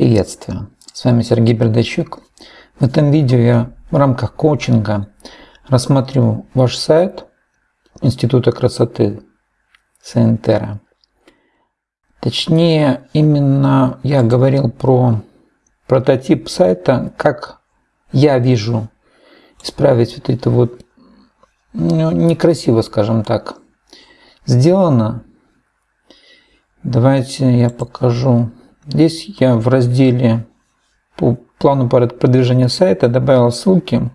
Приветствую! С вами Сергей Бердачук. В этом видео я в рамках коучинга рассмотрю ваш сайт Института красоты Сентера. Точнее, именно я говорил про прототип сайта, как я вижу исправить вот это вот ну, некрасиво, скажем так, сделано. Давайте я покажу Здесь я в разделе по плану продвижения сайта добавил ссылки.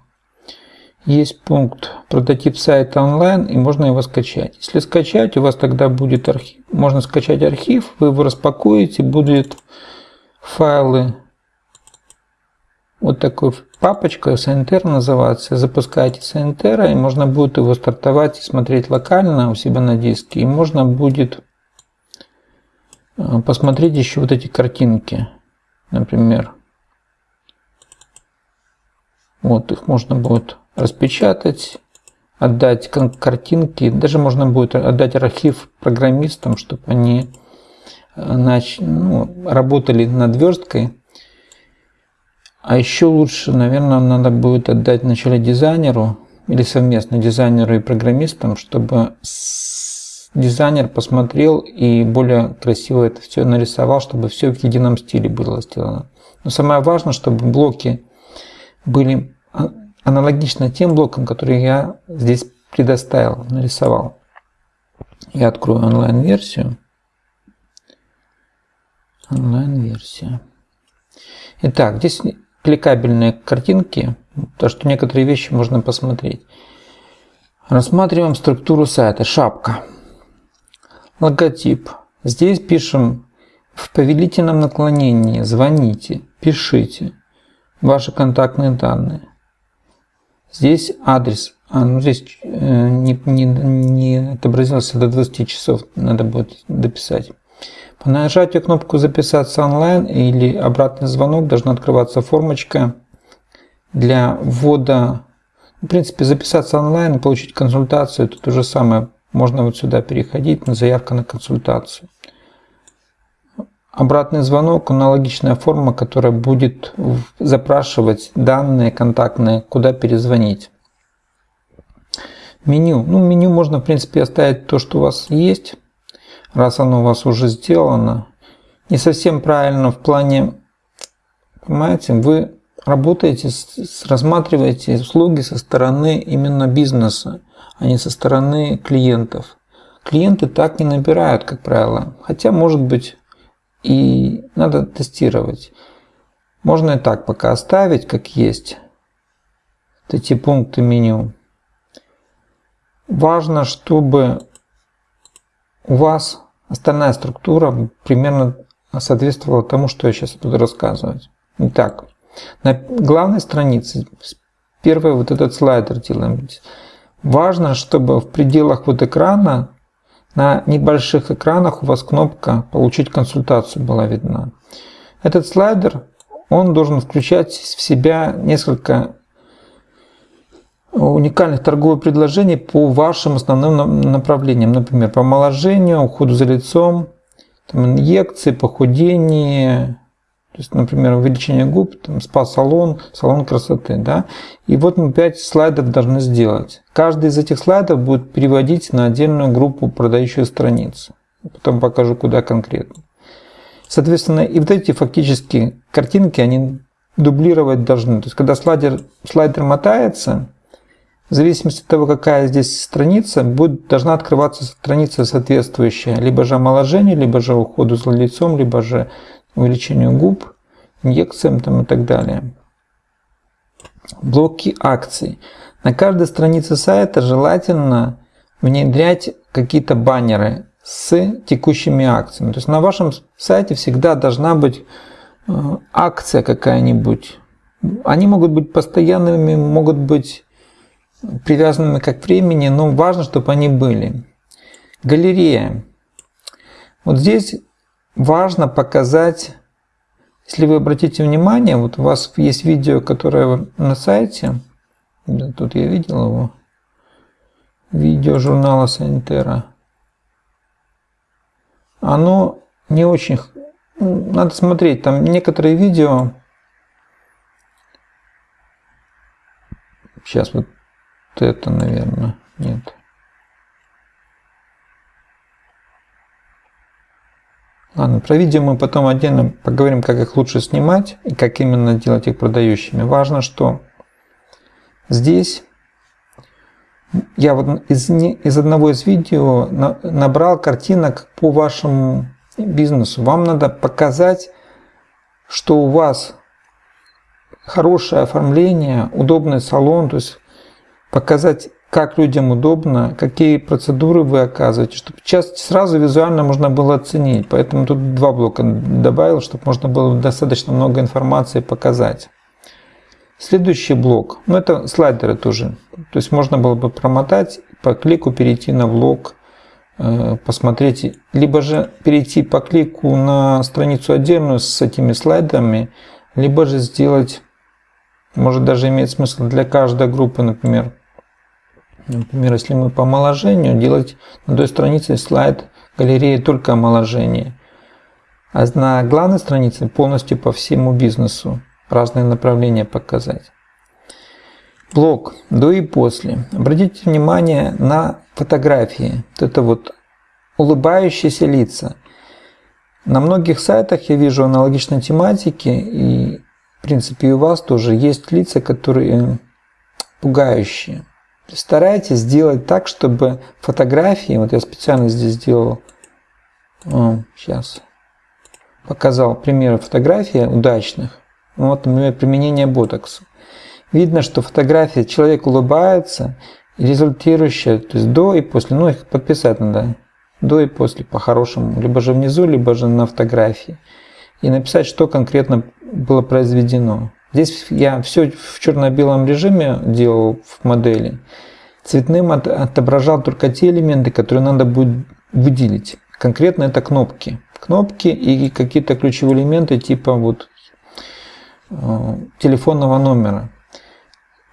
Есть пункт прототип сайта онлайн и можно его скачать. Если скачать, у вас тогда будет архив. Можно скачать архив, вы его распакуете, будет файлы вот такой папочка CNTR называется. Запускаете CNTR и можно будет его стартовать и смотреть локально у себя на диске. И можно будет посмотреть еще вот эти картинки, например. Вот их можно будет распечатать, отдать картинки, даже можно будет отдать архив программистам, чтобы они э, нач... ну, работали над версткой. А еще лучше, наверное, надо будет отдать вначале дизайнеру или совместно дизайнеру и программистам, чтобы дизайнер посмотрел и более красиво это все нарисовал, чтобы все в едином стиле было сделано. Но самое важное, чтобы блоки были аналогично тем блокам, которые я здесь предоставил, нарисовал. Я открою онлайн-версию. Онлайн-версия. Итак, здесь кликабельные картинки, то что некоторые вещи можно посмотреть. Рассматриваем структуру сайта. Шапка логотип. Здесь пишем в повелительном наклонении, звоните, пишите ваши контактные данные. Здесь адрес, а, ну здесь э, не, не, не отобразился до 20 часов, надо будет дописать. По нажатию кнопку «Записаться онлайн» или «Обратный звонок» должна открываться формочка для ввода, в принципе, записаться онлайн получить консультацию, это то же самое можно вот сюда переходить на заявка на консультацию. Обратный звонок – аналогичная форма, которая будет запрашивать данные контактные, куда перезвонить. Меню. Ну, меню можно, в принципе, оставить то, что у вас есть, раз оно у вас уже сделано. Не совсем правильно в плане, понимаете, вы работаете, рассматриваете услуги со стороны именно бизнеса а не со стороны клиентов. Клиенты так не набирают, как правило. Хотя, может быть, и надо тестировать. Можно и так пока оставить, как есть. Эти пункты меню. Важно, чтобы у вас остальная структура примерно соответствовала тому, что я сейчас буду рассказывать. Итак, на главной странице первый вот этот слайдер делаем. Важно, чтобы в пределах вот экрана, на небольших экранах у вас кнопка «Получить консультацию» была видна. Этот слайдер, он должен включать в себя несколько уникальных торговых предложений по вашим основным направлениям. Например, по омоложению, уходу за лицом, там, инъекции, похудение, то есть, например, увеличение губ, там, спа-салон, салон красоты. Да? И вот мы 5 слайдов должны сделать. Каждый из этих слайдов будет переводить на отдельную группу продающую страницу. Потом покажу, куда конкретно. Соответственно, и вот эти фактически картинки, они дублировать должны. То есть, когда слайдер, слайдер мотается, в зависимости от того, какая здесь страница, будет, должна открываться страница соответствующая. Либо же омоложение, либо же уходу за лицом, либо же увеличению губ, инъекциям там и так далее. Блоки акций. На каждой странице сайта желательно внедрять какие-то баннеры с текущими акциями. То есть на вашем сайте всегда должна быть э, акция какая-нибудь. Они могут быть постоянными, могут быть привязанными как времени, но важно, чтобы они были. Галерея. Вот здесь важно показать, если вы обратите внимание, вот у вас есть видео, которое на сайте, тут я видел его, видео журнала Санитера. Оно не очень Ну, надо смотреть, там некоторые видео... Сейчас вот это, наверное, нет. Ладно, про видео мы потом отдельно поговорим, как их лучше снимать и как именно делать их продающими. Важно, что здесь я вот из, из одного из видео на, набрал картинок по вашему бизнесу. Вам надо показать, что у вас хорошее оформление, удобный салон, то есть показать как людям удобно, какие процедуры вы оказываете, чтобы часто сразу визуально можно было оценить. Поэтому тут два блока добавил, чтобы можно было достаточно много информации показать. Следующий блок, ну это слайдеры тоже. То есть можно было бы промотать, по клику перейти на блок, э, посмотреть, либо же перейти по клику на страницу отдельную с этими слайдами, либо же сделать, может даже иметь смысл для каждой группы, например, Например, если мы по омоложению, делать на той странице слайд галереи только омоложение. А на главной странице полностью по всему бизнесу разные направления показать. Блок до и после. Обратите внимание на фотографии. Вот это вот улыбающиеся лица. На многих сайтах я вижу аналогичной тематики, и в принципе и у вас тоже есть лица, которые пугающие. Старайтесь сделать так, чтобы фотографии, вот я специально здесь сделал, о, сейчас, показал примеры фотографий удачных. Вот, например, применение ботокса. Видно, что фотография, человек улыбается, результирующая, то есть до и после, ну их подписать надо, до и после по-хорошему, либо же внизу, либо же на фотографии. И написать, что конкретно было произведено. Здесь я все в черно-белом режиме делал в модели. Цветным отображал только те элементы, которые надо будет выделить. Конкретно это кнопки. Кнопки и какие-то ключевые элементы типа вот э, телефонного номера.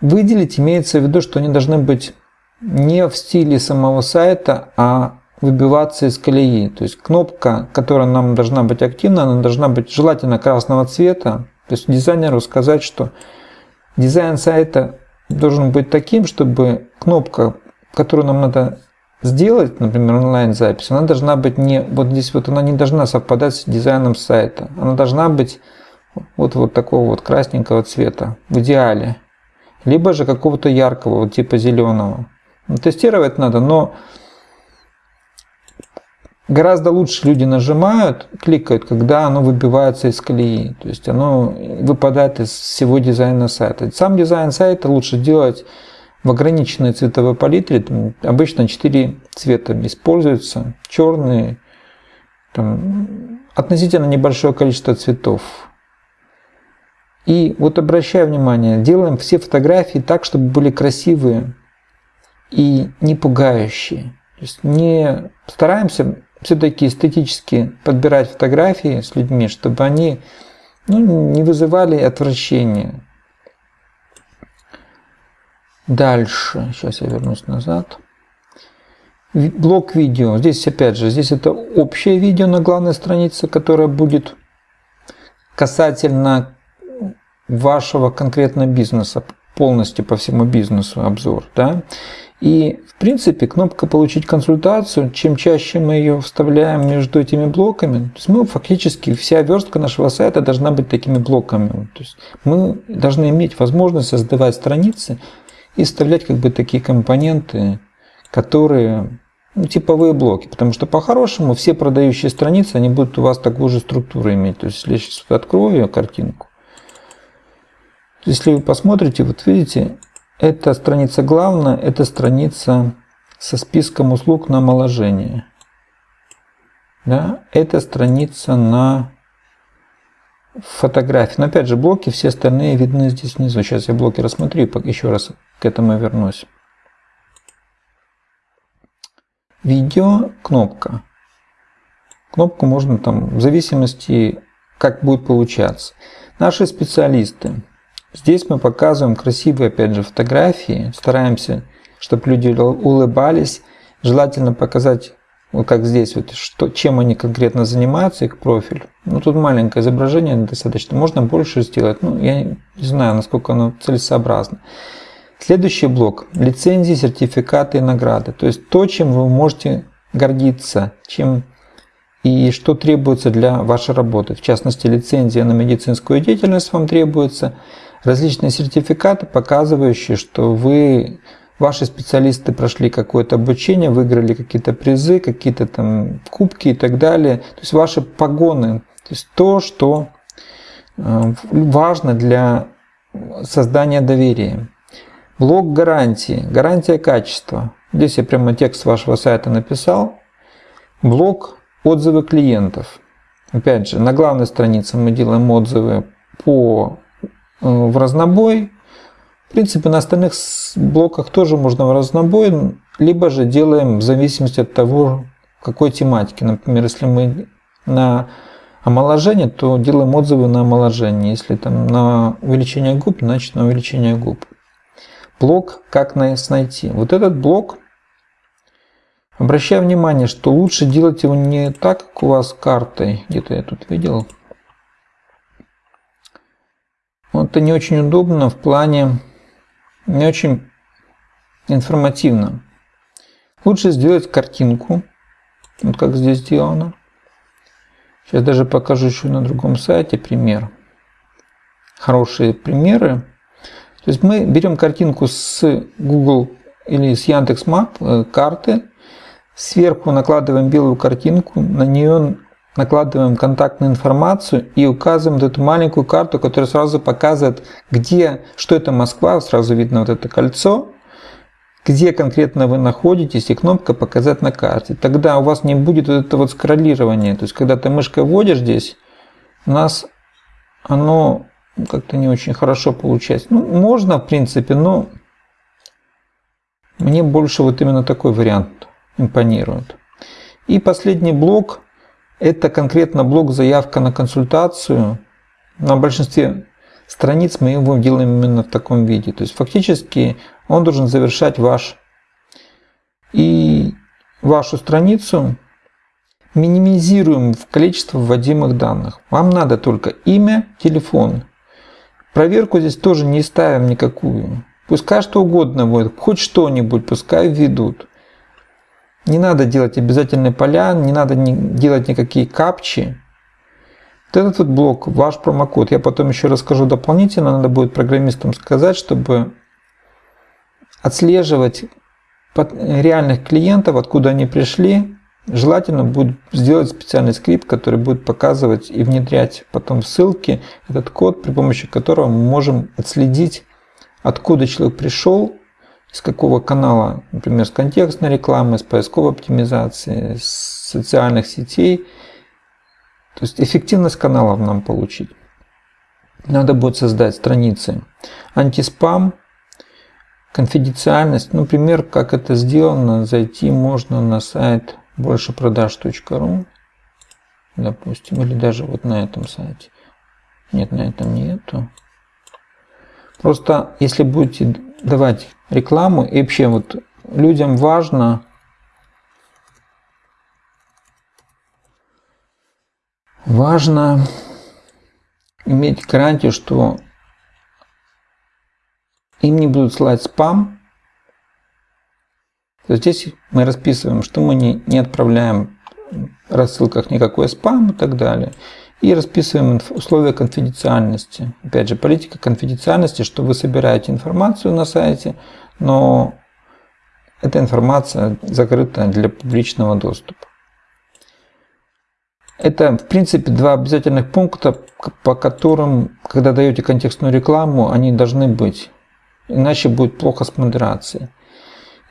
Выделить имеется в виду, что они должны быть не в стиле самого сайта, а выбиваться из колеи. То есть кнопка, которая нам должна быть активна, она должна быть желательно красного цвета, то есть дизайнеру сказать, что дизайн сайта должен быть таким, чтобы кнопка, которую нам надо сделать, например, онлайн-запись, она должна быть не, вот здесь вот она не должна совпадать с дизайном сайта. Она должна быть вот, вот такого вот красненького цвета, в идеале. Либо же какого-то яркого, вот типа зеленого. Тестировать надо, но Гораздо лучше люди нажимают, кликают, когда оно выбивается из колеи. То есть оно выпадает из всего дизайна сайта. Сам дизайн сайта лучше делать в ограниченной цветовой палитре. Там обычно 4 цвета используются. Черный, там, относительно небольшое количество цветов. И вот обращаю внимание, делаем все фотографии так, чтобы были красивые и не пугающие. То есть не стараемся все-таки эстетически подбирать фотографии с людьми, чтобы они ну, не вызывали отвращения. Дальше, сейчас я вернусь назад. Блок видео. Здесь опять же, здесь это общее видео на главной странице, которое будет касательно вашего конкретного бизнеса, полностью по всему бизнесу обзор. Да? И принципе кнопка «Получить консультацию», чем чаще мы ее вставляем между этими блоками, то есть мы фактически, вся верстка нашего сайта должна быть такими блоками. То есть мы должны иметь возможность создавать страницы и вставлять как бы такие компоненты, которые ну, типовые блоки, потому что по-хорошему все продающие страницы, они будут у вас такую же структуру иметь. То есть если я сейчас открою картинку, если вы посмотрите, вот видите, эта страница главная, это страница со списком услуг на омоложение. Да? Это страница на фотографии. Но опять же, блоки все остальные видны здесь внизу. Сейчас я блоки рассмотрю, еще раз к этому вернусь. Видео, кнопка. Кнопку можно там, в зависимости, как будет получаться. Наши специалисты Здесь мы показываем красивые, опять же, фотографии, стараемся, чтобы люди улыбались. Желательно показать вот как здесь, вот, что, чем они конкретно занимаются, их профиль. Ну, тут маленькое изображение достаточно, можно больше сделать. Ну, я не знаю, насколько оно целесообразно. Следующий блок – лицензии, сертификаты и награды. То есть то, чем вы можете гордиться, чем и что требуется для вашей работы. В частности, лицензия на медицинскую деятельность вам требуется, различные сертификаты, показывающие, что вы ваши специалисты прошли какое-то обучение, выиграли какие-то призы, какие-то там кубки и так далее. То есть ваши погоны, то есть то, что э, важно для создания доверия. Блок гарантии, гарантия качества. Здесь я прямо текст вашего сайта написал. Блок отзывы клиентов. Опять же, на главной странице мы делаем отзывы по, в разнобой, в принципе, на остальных блоках тоже можно в разнобой, либо же делаем в зависимости от того, какой тематики. Например, если мы на омоложение, то делаем отзывы на омоложение. Если там на увеличение губ, значит на увеличение губ. Блок «Как нас найти». Вот этот блок, обращаю внимание, что лучше делать его не так, как у вас картой. Где-то я тут видел. Это не очень удобно в плане не очень информативно. Лучше сделать картинку, вот как здесь сделано. Сейчас даже покажу еще на другом сайте пример. Хорошие примеры. То есть мы берем картинку с Google или с Яндекс.Мап, э, карты, сверху накладываем белую картинку, на нее накладываем контактную информацию и указываем вот эту маленькую карту, которая сразу показывает, где, что это Москва, сразу видно вот это кольцо, где конкретно вы находитесь, и кнопка «Показать на карте». Тогда у вас не будет вот это вот скроллирование. То есть, когда ты мышкой вводишь здесь, у нас оно как-то не очень хорошо получается. Ну, можно, в принципе, но мне больше вот именно такой вариант импонирует. И последний блок – это конкретно блок заявка на консультацию. На большинстве страниц мы его делаем именно в таком виде. То есть фактически он должен завершать ваш и вашу страницу минимизируем в количество вводимых данных. Вам надо только имя, телефон. Проверку здесь тоже не ставим никакую. Пускай что угодно будет, хоть что-нибудь, пускай введут. Не надо делать обязательные поля, не надо делать никакие капчи. Вот этот вот блок, ваш промокод, я потом еще расскажу дополнительно, надо будет программистам сказать, чтобы отслеживать реальных клиентов, откуда они пришли, желательно будет сделать специальный скрипт, который будет показывать и внедрять потом в ссылки этот код, при помощи которого мы можем отследить, откуда человек пришел, из какого канала, например, с контекстной рекламы, с поисковой оптимизации, с социальных сетей. То есть эффективность каналов нам получить. Надо будет создать страницы антиспам, конфиденциальность. Например, как это сделано, зайти можно на сайт большепродаж.ру, допустим, или даже вот на этом сайте. Нет, на этом нету. Просто если будете давать рекламу, и вообще вот людям важно важно иметь гарантию, что им не будут слать спам. То здесь мы расписываем, что мы не, не отправляем в рассылках никакой спам и так далее. И расписываем условия конфиденциальности. Опять же, политика конфиденциальности, что вы собираете информацию на сайте, но эта информация закрыта для публичного доступа. Это, в принципе, два обязательных пункта, по которым, когда даете контекстную рекламу, они должны быть. Иначе будет плохо с модерацией.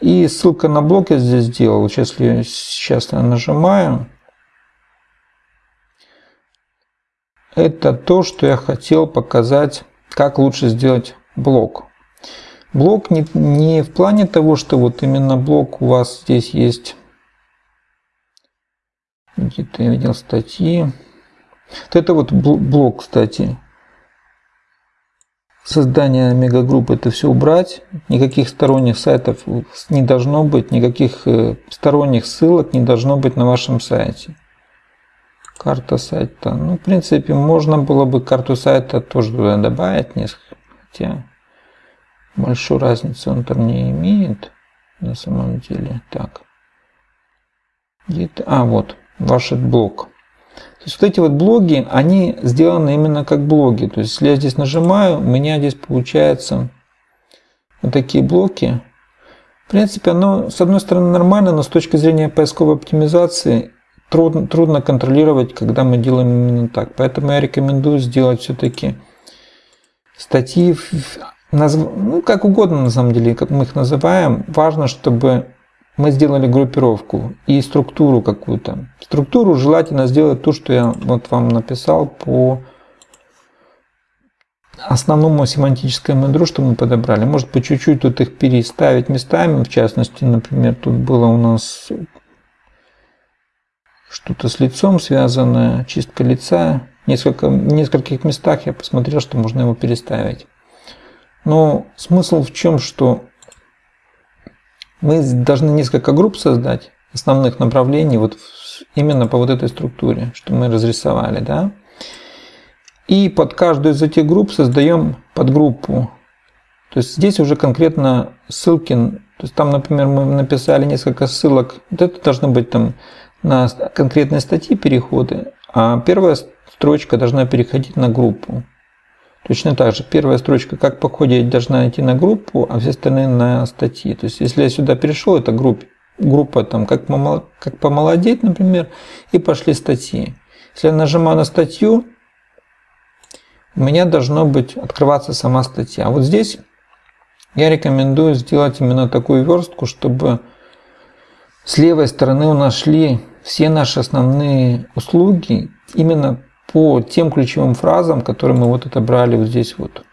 И ссылка на блог я здесь сделал. Сейчас, сейчас я нажимаю, это то, что я хотел показать, как лучше сделать блок. Блок не, не в плане того, что вот именно блок у вас здесь есть. Где-то я видел статьи. Вот это вот блок, кстати. создания мегагруппы это все убрать. Никаких сторонних сайтов не должно быть, никаких э, сторонних ссылок не должно быть на вашем сайте. Карта сайта. Ну, в принципе, можно было бы карту сайта тоже туда добавить несколько. Хотя большую разницу он там не имеет на самом деле. Так. Где-то, а, вот, ваш блок. То есть вот эти вот блоги, они сделаны именно как блоги. То есть если я здесь нажимаю, у меня здесь получается вот такие блоки. В принципе, оно с одной стороны нормально, но с точки зрения поисковой оптимизации трудно, трудно контролировать, когда мы делаем именно так. Поэтому я рекомендую сделать все-таки статьи, ну как угодно на самом деле, как мы их называем. Важно, чтобы мы сделали группировку и структуру какую-то. Структуру желательно сделать то, что я вот вам написал по основному семантическому ядру, что мы подобрали. Может быть, чуть-чуть тут их переставить местами. В частности, например, тут было у нас что-то с лицом связанное, чистка лица. Несколько, в нескольких местах я посмотрел, что можно его переставить. Но смысл в чем, что мы должны несколько групп создать, основных направлений, вот именно по вот этой структуре, что мы разрисовали, да. И под каждую из этих групп создаем подгруппу. То есть здесь уже конкретно ссылки, то есть там, например, мы написали несколько ссылок, вот это должно быть там на конкретные статьи переходы, а первая строчка должна переходить на группу. Точно так же, первая строчка, как по ходе должна идти на группу, а все остальные на статьи. То есть, если я сюда перешел, это группа, группа там, как, как помолодеть, например, и пошли статьи. Если я нажимаю на статью, у меня должно быть открываться сама статья. Вот здесь я рекомендую сделать именно такую верстку, чтобы с левой стороны у нас шли все наши основные услуги именно по тем ключевым фразам, которые мы вот отобрали вот здесь вот.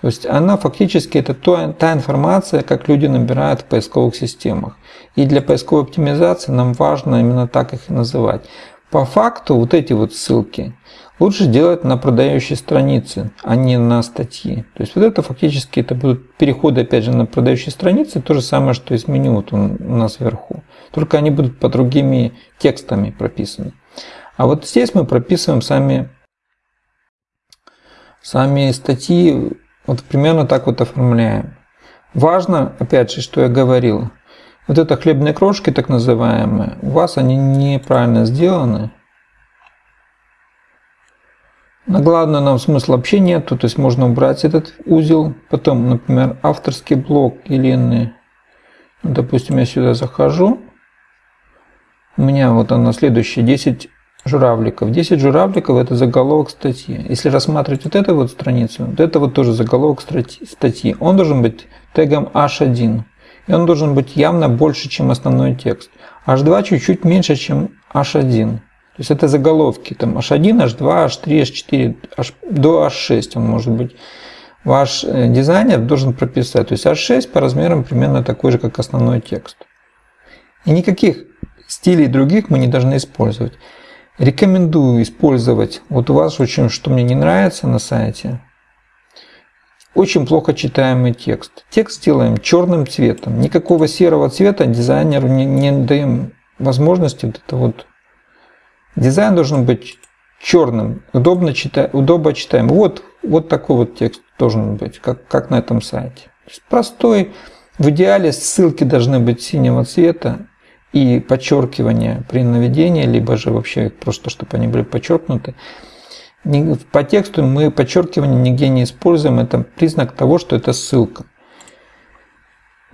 То есть она фактически это то, та информация, как люди набирают в поисковых системах. И для поисковой оптимизации нам важно именно так их и называть. По факту вот эти вот ссылки лучше делать на продающие страницы, а не на статьи. То есть вот это фактически это будут переходы опять же на продающие страницы, то же самое, что из меню вот у нас вверху. Только они будут по другими текстами прописаны. А вот здесь мы прописываем сами, сами статьи, вот примерно так вот оформляем. Важно, опять же, что я говорил, вот это хлебные крошки, так называемые, у вас они неправильно сделаны. На главное нам смысла вообще нету, то есть можно убрать этот узел. Потом, например, авторский блок Елены. Допустим, я сюда захожу. У меня вот она следующая 10 журавликов. 10 журавликов – это заголовок статьи. Если рассматривать вот эту вот страницу, вот это вот тоже заголовок статьи. Он должен быть тегом H1. И он должен быть явно больше, чем основной текст. H2 чуть-чуть меньше, чем H1. То есть это заголовки. Там H1, H2, H3, H4, H, до H6 он может быть. Ваш э, дизайнер должен прописать. То есть H6 по размерам примерно такой же, как основной текст. И никаких стилей других мы не должны использовать. Рекомендую использовать, вот у вас очень, что мне не нравится на сайте, очень плохо читаемый текст. Текст делаем черным цветом. Никакого серого цвета дизайнеру не, не даем возможности вот это вот. Дизайн должен быть черным, удобно, чита, удобно читаем. Вот, вот такой вот текст должен быть, как, как на этом сайте. Простой. В идеале ссылки должны быть синего цвета и подчеркивание при наведении, либо же вообще просто, чтобы они были подчеркнуты. По тексту мы подчеркивание нигде не используем, это признак того, что это ссылка.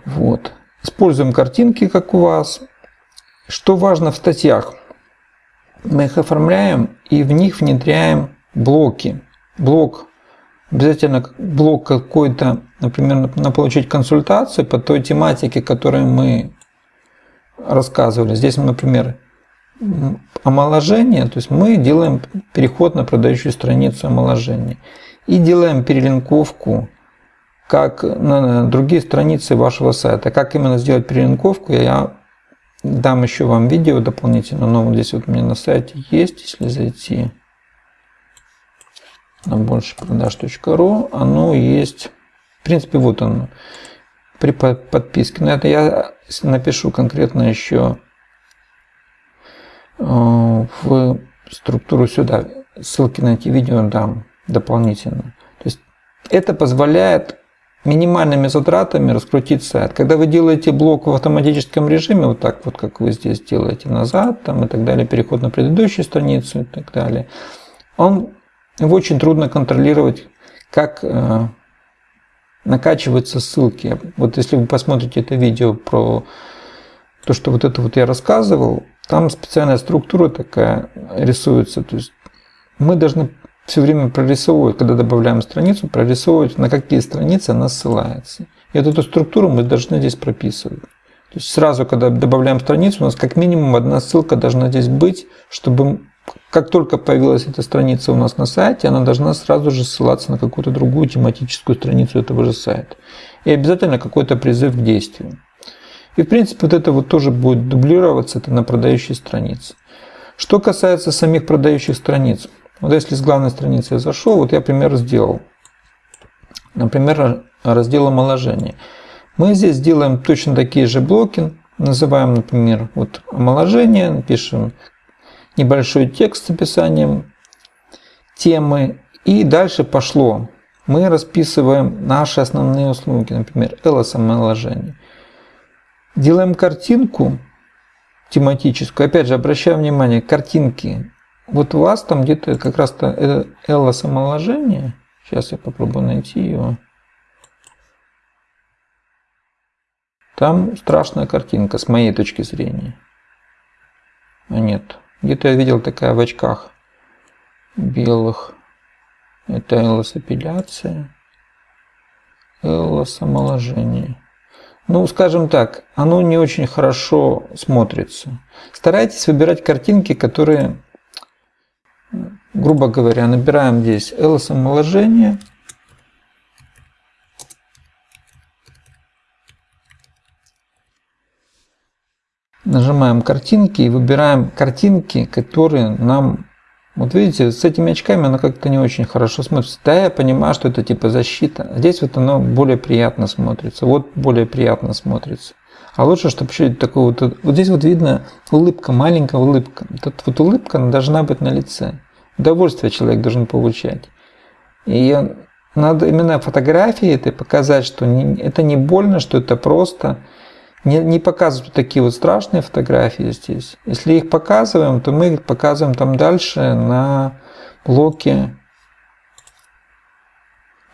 Вот. Используем картинки, как у вас. Что важно в статьях? Мы их оформляем и в них внедряем блоки. Блок, обязательно блок какой-то, например, на получить консультацию по той тематике, которую мы рассказывали. Здесь, например, омоложение, то есть мы делаем переход на продающую страницу омоложения и делаем перелинковку как на другие страницы вашего сайта. Как именно сделать перелинковку, я дам еще вам видео дополнительно, но вот здесь вот у меня на сайте есть, если зайти. на больше продаж.ру, оно есть, в принципе, вот оно, при подписке. Но это я напишу конкретно еще э, в структуру сюда, ссылки на эти видео дам дополнительно. То есть это позволяет минимальными затратами раскрутить сайт. Когда вы делаете блок в автоматическом режиме, вот так вот, как вы здесь делаете назад там, и так далее, переход на предыдущую страницу и так далее, он, его очень трудно контролировать, как э, накачиваются ссылки. Вот если вы посмотрите это видео про то, что вот это вот я рассказывал, там специальная структура такая рисуется. То есть мы должны все время прорисовывать, когда добавляем страницу, прорисовывать, на какие страницы она ссылается. И вот эту структуру мы должны здесь прописывать. То есть сразу, когда добавляем страницу, у нас как минимум одна ссылка должна здесь быть, чтобы как только появилась эта страница у нас на сайте, она должна сразу же ссылаться на какую-то другую тематическую страницу этого же сайта. И обязательно какой-то призыв к действию. И в принципе вот это вот тоже будет дублироваться это на продающей странице. Что касается самих продающих страниц. Вот если с главной страницы я зашел, вот я пример сделал. Например, раздел омоложения. Мы здесь делаем точно такие же блоки. Называем, например, вот омоложение, пишем небольшой текст с описанием темы. И дальше пошло. Мы расписываем наши основные услуги, например, LS омоложение. Делаем картинку тематическую. Опять же, обращаю внимание, картинки вот у вас там где-то как раз-то это Элла самоложение. Сейчас я попробую найти его. Там страшная картинка с моей точки зрения. А нет. Где-то я видел такая в очках белых. Это Эллос эпиляция. Эллос омоложение. Ну, скажем так, оно не очень хорошо смотрится. Старайтесь выбирать картинки, которые грубо говоря, набираем здесь ls омоложение. Нажимаем картинки и выбираем картинки, которые нам... Вот видите, с этими очками оно как-то не очень хорошо смотрится. Да, я понимаю, что это типа защита. Здесь вот оно более приятно смотрится. Вот более приятно смотрится. А лучше, чтобы еще такой вот... Вот здесь вот видно улыбка, маленькая улыбка. Вот, вот улыбка должна быть на лице. Удовольствие человек должен получать. И надо именно фотографии это показать, что не, это не больно, что это просто. Не, не показывать такие вот страшные фотографии здесь. Если их показываем, то мы их показываем там дальше на блоке.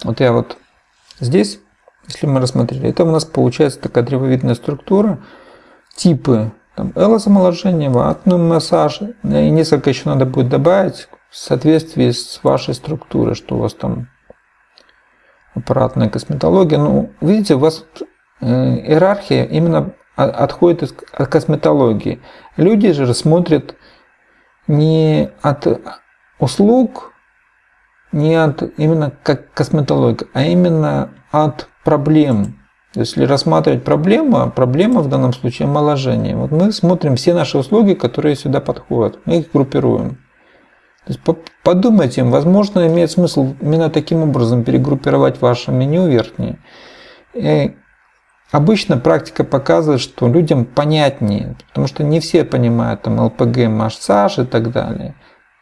Вот я вот здесь, если мы рассмотрели, это у нас получается такая древовидная структура. Типы там элосомоложение, ватный массаж. И несколько еще надо будет добавить в соответствии с вашей структурой, что у вас там аппаратная косметология. Ну, видите, у вас иерархия именно отходит от косметологии. Люди же смотрят не от услуг, не от именно как косметология, а именно от проблем. Если рассматривать проблему, а проблема в данном случае омоложение. Вот мы смотрим все наши услуги, которые сюда подходят, мы их группируем. То есть подумайте, возможно, имеет смысл именно таким образом перегруппировать ваше меню верхнее. Обычно практика показывает, что людям понятнее, потому что не все понимают там ЛПГ, массаж и так далее.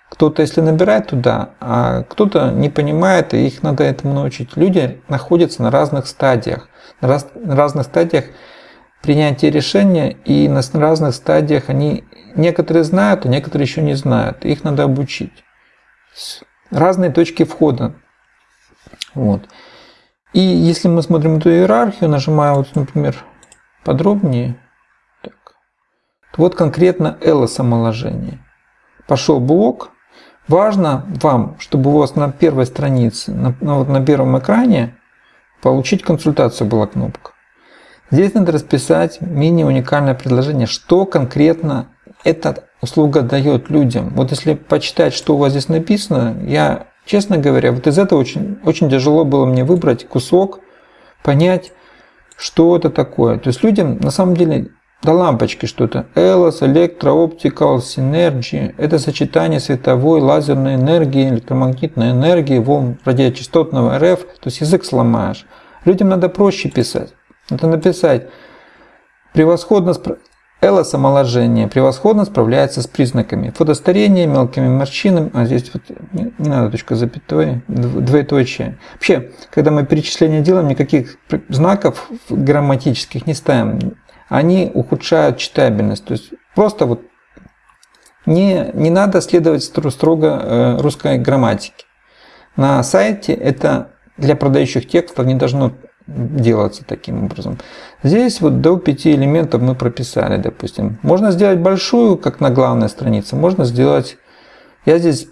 Кто-то, если набирает туда, а кто-то не понимает, и их надо этому научить. Люди находятся на разных стадиях, на, раз, на разных стадиях принятия решения, и на разных стадиях они некоторые знают, а некоторые еще не знают. Их надо обучить. Разные точки входа. Вот. И если мы смотрим эту иерархию, нажимаю, вот, например, подробнее, так, вот конкретно LS омоложение. Пошел блок. Важно вам, чтобы у вас на первой странице, на, на, вот на первом экране, получить консультацию была кнопка. Здесь надо расписать мини-уникальное предложение, что конкретно эта услуга дает людям. Вот если почитать, что у вас здесь написано, я, честно говоря, вот из этого очень, очень тяжело было мне выбрать кусок, понять, что это такое. То есть людям на самом деле до лампочки что-то. ELOS, Electro-Optical. Это сочетание световой, лазерной энергии, электромагнитной энергии, волн радиочастотного РФ. То есть язык сломаешь. Людям надо проще писать. Надо написать превосходно Элос омоложение превосходно справляется с признаками фотостарения, мелкими морщинами, а здесь вот не, надо точка запятой, двоеточие. Вообще, когда мы перечисление делаем, никаких знаков грамматических не ставим. Они ухудшают читабельность. То есть просто вот не, не надо следовать строго э, русской грамматике. На сайте это для продающих текстов не должно делаться таким образом. Здесь вот до 5 элементов мы прописали, допустим. Можно сделать большую, как на главной странице, можно сделать... Я здесь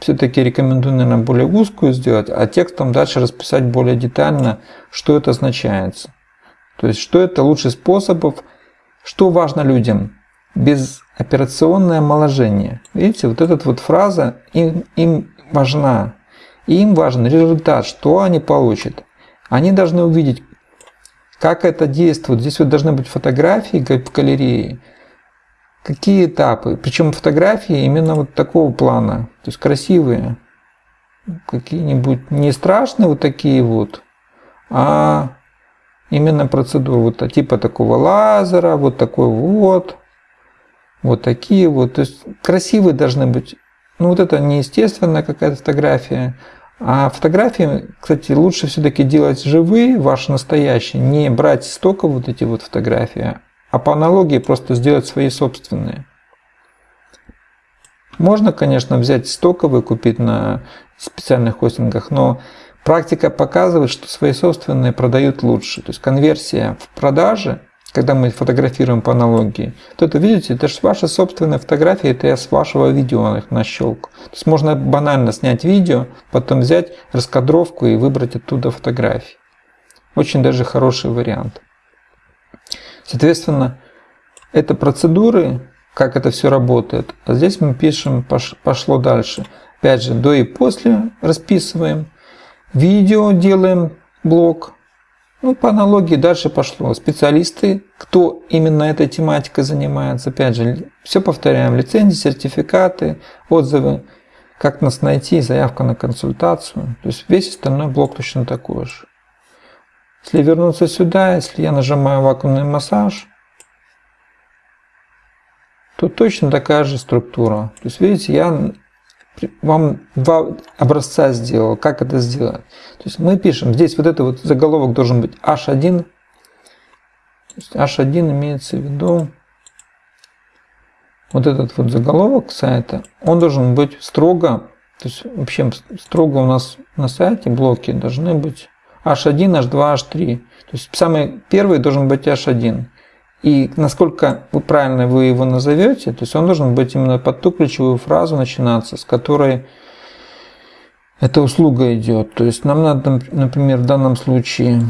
все-таки рекомендую, наверное, более узкую сделать, а текстом дальше расписать более детально, что это означает. То есть, что это лучший способов, что важно людям. Безоперационное омоложение. Видите, вот эта вот фраза им, им важна. Им важен результат, что они получат. Они должны увидеть, как это действует. Здесь вот должны быть фотографии в галерее. Какие этапы. Причем фотографии именно вот такого плана. То есть красивые. Какие-нибудь не страшные вот такие вот, а именно процедуры вот типа такого лазера, вот такой вот, вот такие вот. То есть красивые должны быть. Ну вот это неестественная какая-то фотография, а фотографии, кстати, лучше все-таки делать живые, ваши настоящие, не брать стока вот эти вот фотографии, а по аналогии просто сделать свои собственные. Можно, конечно, взять стоковые, купить на специальных хостингах, но практика показывает, что свои собственные продают лучше. То есть конверсия в продаже – когда мы фотографируем по аналогии, то это, видите, это же ваша собственная фотография, это я с вашего видео нащелк. То есть можно банально снять видео, потом взять раскадровку и выбрать оттуда фотографии. Очень даже хороший вариант. Соответственно, это процедуры, как это все работает. А здесь мы пишем, пошло дальше. Опять же, до и после расписываем. Видео делаем блок, ну, по аналогии дальше пошло. Специалисты, кто именно этой тематикой занимается, опять же, все повторяем. Лицензии, сертификаты, отзывы, как нас найти, заявка на консультацию. То есть весь остальной блок точно такой же. Если вернуться сюда, если я нажимаю вакуумный массаж, то точно такая же структура. То есть, видите, я вам два образца сделал. Как это сделать? То есть мы пишем, здесь вот это вот заголовок должен быть H1. H1 имеется в виду вот этот вот заголовок сайта, он должен быть строго, то есть вообще строго у нас на сайте блоки должны быть H1, H2, H3. То есть самый первый должен быть H1. И насколько вы правильно вы его назовете, то есть он должен быть именно под ту ключевую фразу начинаться, с которой эта услуга идет. То есть нам надо, например, в данном случае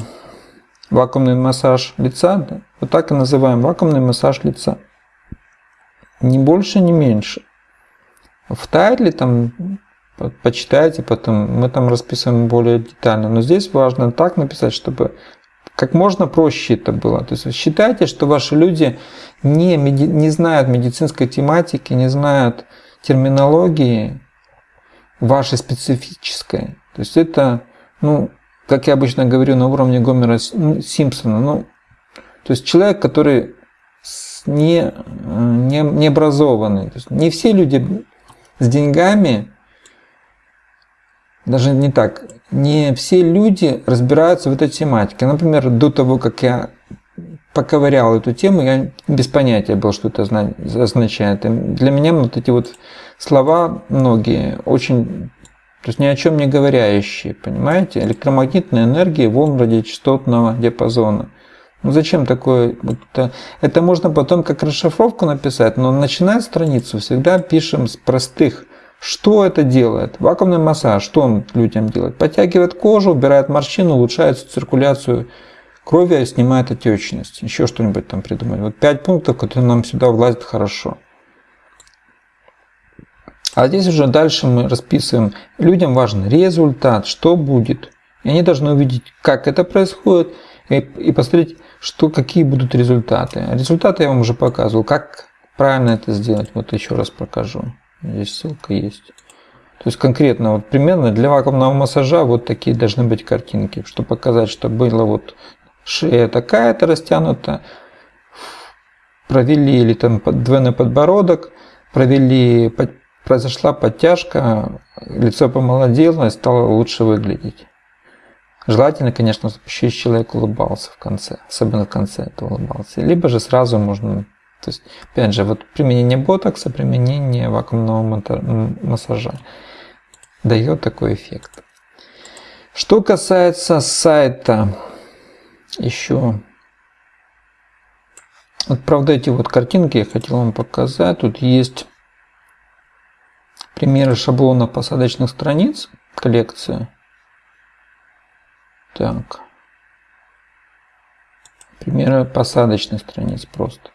вакуумный массаж лица, да? вот так и называем вакуумный массаж лица. Ни больше, ни меньше. В тайтле там почитайте, потом мы там расписываем более детально. Но здесь важно так написать, чтобы как можно проще это было. То есть считайте, что ваши люди не, не знают медицинской тематики, не знают терминологии вашей специфической. То есть это, ну, как я обычно говорю, на уровне Гомера Симпсона. Ну, то есть человек, который не, не, не образованный. То есть не все люди с деньгами даже не так, не все люди разбираются в этой тематике. Например, до того, как я поковырял эту тему, я без понятия был, что это означает. И для меня вот эти вот слова многие очень, то есть ни о чем не говорящие, понимаете? Электромагнитная энергия волн радиочастотного диапазона. Ну зачем такое? Это, это можно потом как расшифровку написать, но начинать страницу всегда пишем с простых что это делает? Вакуумный массаж, что он людям делает? Подтягивает кожу, убирает морщину, улучшает циркуляцию крови, снимает отечность. Еще что-нибудь там придумать. Вот пять пунктов, которые нам сюда влазят хорошо. А здесь уже дальше мы расписываем. Людям важен результат, что будет. И они должны увидеть, как это происходит, и, и посмотреть, что, какие будут результаты. Результаты я вам уже показывал. Как правильно это сделать, вот еще раз покажу. Здесь ссылка есть. То есть конкретно, вот примерно для вакуумного массажа вот такие должны быть картинки, чтобы показать, что было вот шея такая-то растянута, провели или там двойной подбородок, провели, произошла подтяжка, лицо помолодело и стало лучше выглядеть. Желательно, конечно, чтобы еще человек улыбался в конце, особенно в конце это улыбался. Либо же сразу можно, то есть, опять же, вот применение ботокса, применение вакуумного массажа дает такой эффект. Что касается сайта, еще вот, правда, эти вот картинки я хотел вам показать. Тут есть примеры шаблонов посадочных страниц, коллекция. Так. Примеры посадочных страниц просто.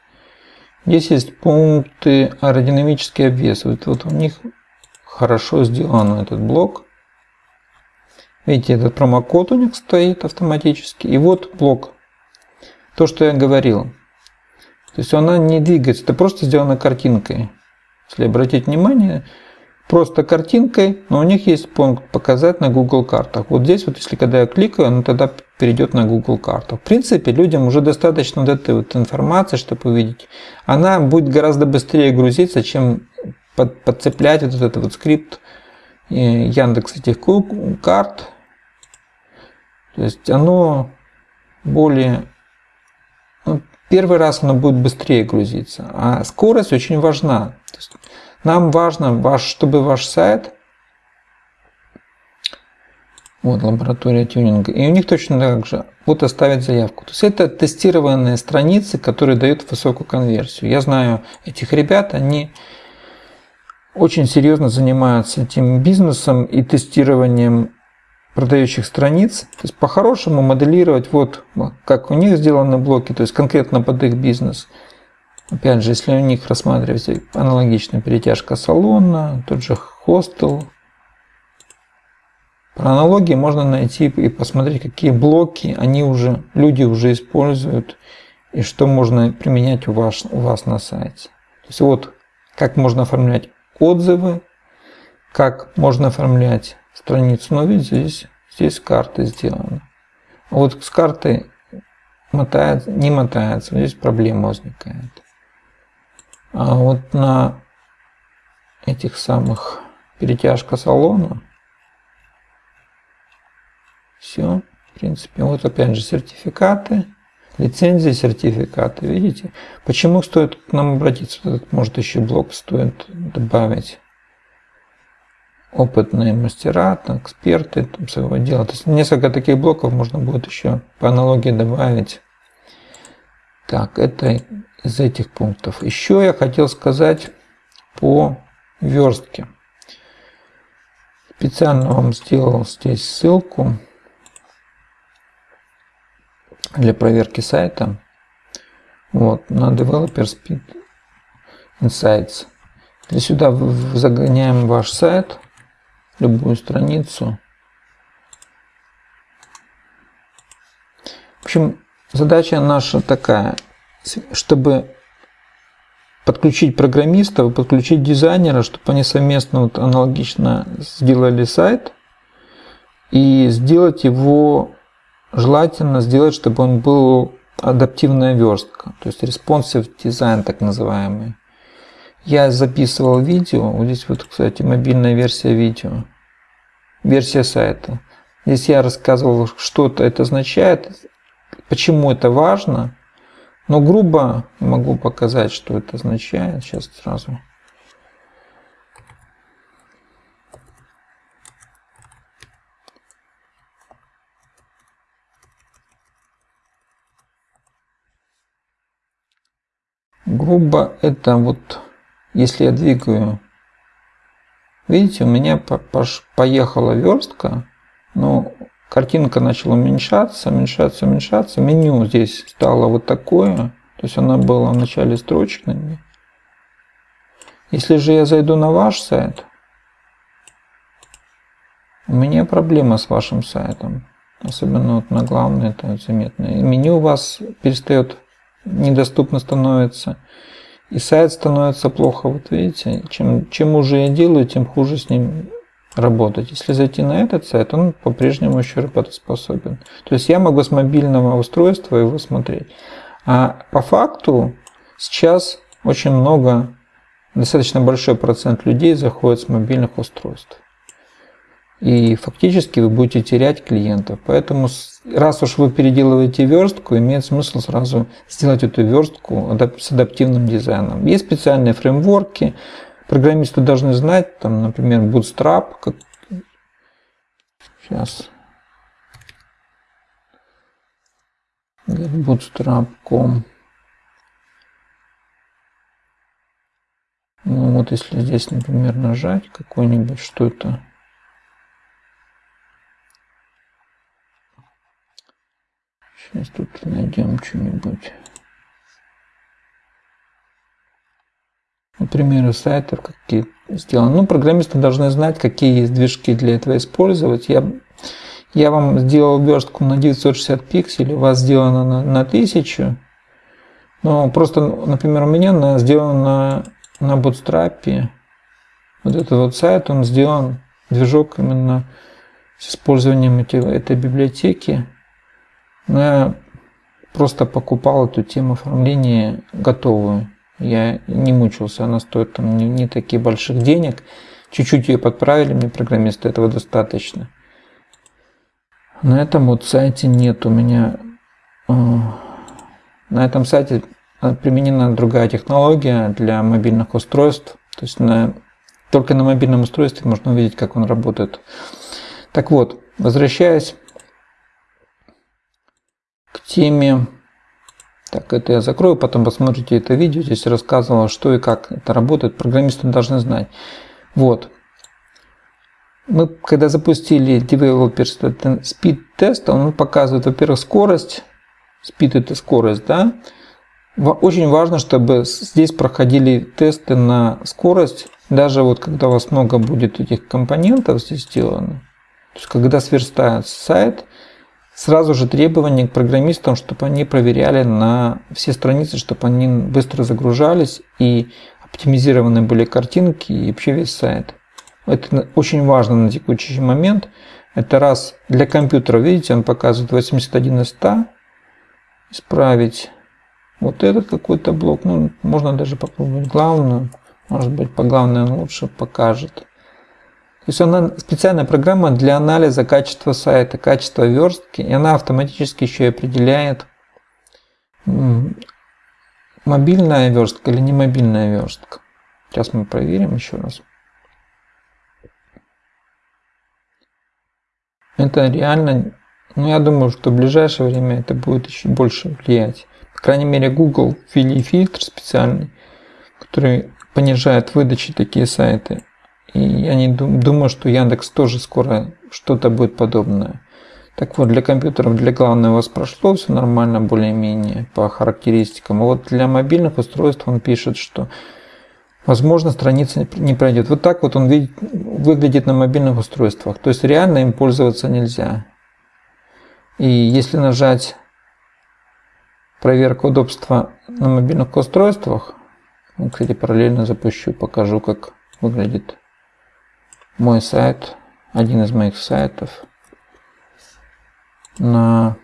Здесь есть пункты аэродинамический обвес. Вот, вот у них хорошо сделан этот блок. Видите, этот промокод у них стоит автоматически. И вот блок. То, что я говорил. То есть она не двигается, это просто сделано картинкой. Если обратить внимание, просто картинкой, но у них есть пункт «Показать на Google картах». Вот здесь вот, если когда я кликаю, она тогда перейдет на Google карту. В принципе, людям уже достаточно вот этой вот информации, чтобы увидеть. Она будет гораздо быстрее грузиться, чем под, подцеплять вот этот вот скрипт э, Яндекс этих карт. То есть оно более... Ну, первый раз оно будет быстрее грузиться, а скорость очень важна. Нам важно, ваш, чтобы ваш сайт, вот лаборатория тюнинга, и у них точно так же, вот оставить заявку. То есть это тестированные страницы, которые дают высокую конверсию. Я знаю этих ребят, они очень серьезно занимаются этим бизнесом и тестированием продающих страниц. То есть по-хорошему моделировать вот как у них сделаны блоки, то есть конкретно под их бизнес – Опять же, если у них рассматривать аналогичная перетяжка салона, тот же хостел, по аналогии можно найти и посмотреть, какие блоки они уже, люди уже используют и что можно применять у вас, у вас на сайте. То есть вот как можно оформлять отзывы, как можно оформлять страницу. Но видите, здесь, здесь карты сделаны. Вот с картой мотается, не мотается, здесь проблема возникает. А вот на этих самых перетяжка салона все, в принципе. Вот опять же сертификаты, лицензии, сертификаты, видите? Почему стоит к нам обратиться? Этот, может еще блок стоит добавить опытные мастера, эксперты там, своего дела. То есть несколько таких блоков можно будет еще по аналогии добавить. Так, это из этих пунктов. Еще я хотел сказать по верстке. Специально вам сделал здесь ссылку для проверки сайта. Вот, на Developer Speed Insights. Для сюда загоняем ваш сайт, любую страницу. В общем, задача наша такая чтобы подключить программистов, подключить дизайнера, чтобы они совместно вот аналогично сделали сайт и сделать его желательно сделать, чтобы он был адаптивная верстка, то есть responsive дизайн так называемый. Я записывал видео, вот здесь вот, кстати, мобильная версия видео, версия сайта. Здесь я рассказывал, что это означает, почему это важно, но грубо могу показать, что это означает. Сейчас сразу. Грубо это вот, если я двигаю, видите, у меня поехала верстка, но Картинка начала уменьшаться, уменьшаться, уменьшаться. Меню здесь стало вот такое. То есть она была вначале строчными. Если же я зайду на ваш сайт, у меня проблема с вашим сайтом. Особенно вот на главной это заметно. И меню у вас перестает недоступно становится. И сайт становится плохо. Вот видите, чем, чем уже я делаю, тем хуже с ним работать. Если зайти на этот сайт, он по-прежнему еще работоспособен. То есть я могу с мобильного устройства его смотреть. А по факту сейчас очень много, достаточно большой процент людей заходит с мобильных устройств. И фактически вы будете терять клиентов. Поэтому раз уж вы переделываете верстку, имеет смысл сразу сделать эту верстку с адаптивным дизайном. Есть специальные фреймворки, программисты должны знать, там, например, Bootstrap. Как... Сейчас. Bootstrap.com. Ну вот если здесь, например, нажать какой-нибудь, что это? Сейчас тут найдем что-нибудь. Примеры сайтов, какие сделаны. Ну, программисты должны знать, какие есть движки для этого использовать. Я, я вам сделал верстку на 960 пикселей, у вас сделано на, на 1000. Но просто, например, у меня она сделана на, на Bootstrap. Вот этот вот сайт, он сделан, движок именно с использованием эти, этой библиотеки. Но я просто покупал эту тему оформления готовую. Я не мучился, она стоит там не, не таких больших денег. Чуть-чуть ее подправили мне программисты, этого достаточно. На этом вот сайте нет у меня... Э, на этом сайте применена другая технология для мобильных устройств. То есть на, только на мобильном устройстве можно увидеть, как он работает. Так вот, возвращаясь к теме так, это я закрою, потом посмотрите это видео. Здесь рассказывал, что и как это работает. Программисты должны знать. Вот. Мы, когда запустили Developer Speed тест, он показывает, во-первых, скорость. Speed это скорость, да. Очень важно, чтобы здесь проходили тесты на скорость, даже вот когда у вас много будет этих компонентов здесь сделано. То есть, когда сверстает сайт, Сразу же требования к программистам, чтобы они проверяли на все страницы, чтобы они быстро загружались и оптимизированы были картинки и вообще весь сайт. Это очень важно на текущий момент. Это раз для компьютера, видите, он показывает 81 из 100. Исправить вот этот какой-то блок. Ну, можно даже попробовать главную. Может быть, по главной он лучше покажет. То есть она специальная программа для анализа качества сайта, качества верстки, и она автоматически еще и определяет, мобильная верстка или не мобильная верстка. Сейчас мы проверим еще раз. Это реально, ну я думаю, что в ближайшее время это будет еще больше влиять. По крайней мере, Google ввели фильтр специальный, который понижает выдачи такие сайты. И я не думаю, что Яндекс тоже скоро что-то будет подобное. Так вот, для компьютеров, для главного у вас прошло все нормально, более-менее по характеристикам. А вот для мобильных устройств он пишет, что возможно страница не пройдет. Вот так вот он видит, выглядит на мобильных устройствах. То есть реально им пользоваться нельзя. И если нажать проверка удобства на мобильных устройствах, ну, кстати, параллельно запущу, покажу, как выглядит мой сайт, один из моих сайтов на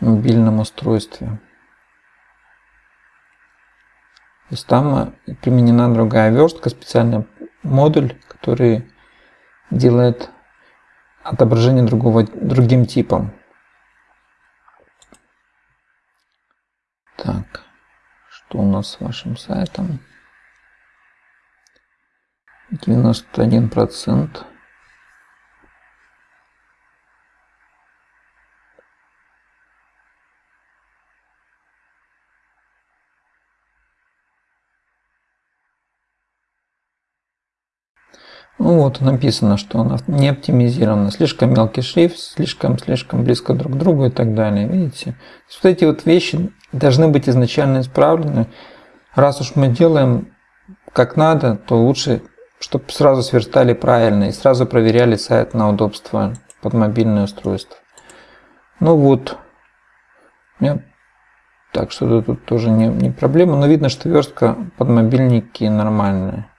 мобильном устройстве. То есть там применена другая верстка, специальный модуль, который делает отображение другого, другим типом. Так, что у нас с вашим сайтом? 91 процент Ну вот написано, что она не оптимизирована, слишком мелкий шрифт, слишком-слишком близко друг к другу и так далее. Видите? Вот эти вот вещи должны быть изначально исправлены. Раз уж мы делаем как надо, то лучше чтобы сразу сверстали правильно и сразу проверяли сайт на удобство под мобильное устройство. Ну вот. Так что тут тоже не, не проблема. Но видно, что верстка под мобильники нормальная.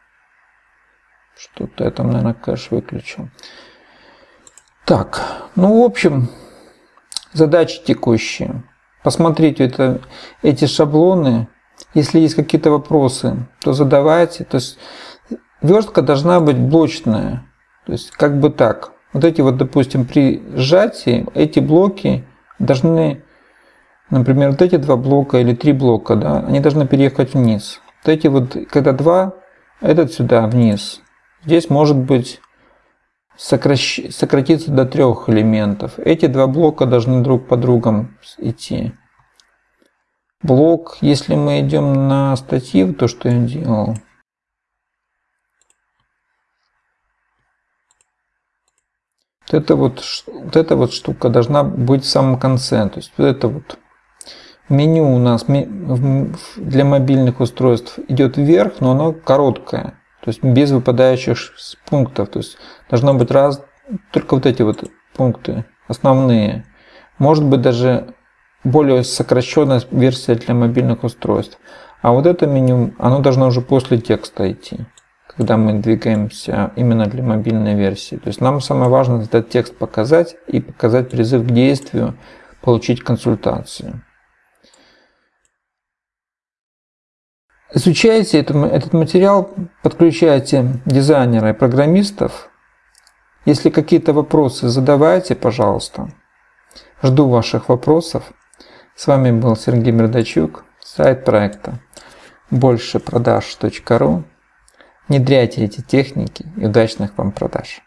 Что-то я там, наверное, кэш выключил. Так, ну, в общем, задачи текущие. Посмотрите это, эти шаблоны. Если есть какие-то вопросы, то задавайте. То есть верстка должна быть блочная. То есть как бы так. Вот эти вот, допустим, при сжатии эти блоки должны, например, вот эти два блока или три блока, да, они должны переехать вниз. Вот эти вот, когда два, этот сюда вниз. Здесь может быть сокращ... сократиться до трех элементов. Эти два блока должны друг по другам идти. Блок, если мы идем на статив, то что я делал, Вот эта вот, вот эта вот штука должна быть в самом конце. То есть вот это вот меню у нас для мобильных устройств идет вверх, но оно короткое. То есть без выпадающих пунктов. То есть должно быть раз, только вот эти вот пункты основные. Может быть даже более сокращенная версия для мобильных устройств. А вот это меню, оно должно уже после текста идти, когда мы двигаемся именно для мобильной версии. То есть нам самое важное этот текст показать и показать призыв к действию, получить консультацию. Изучайте этот материал, подключайте дизайнера и программистов. Если какие-то вопросы, задавайте, пожалуйста. Жду ваших вопросов. С вами был Сергей Мердачук, сайт проекта большепродаж.ру. Внедряйте эти техники и удачных вам продаж.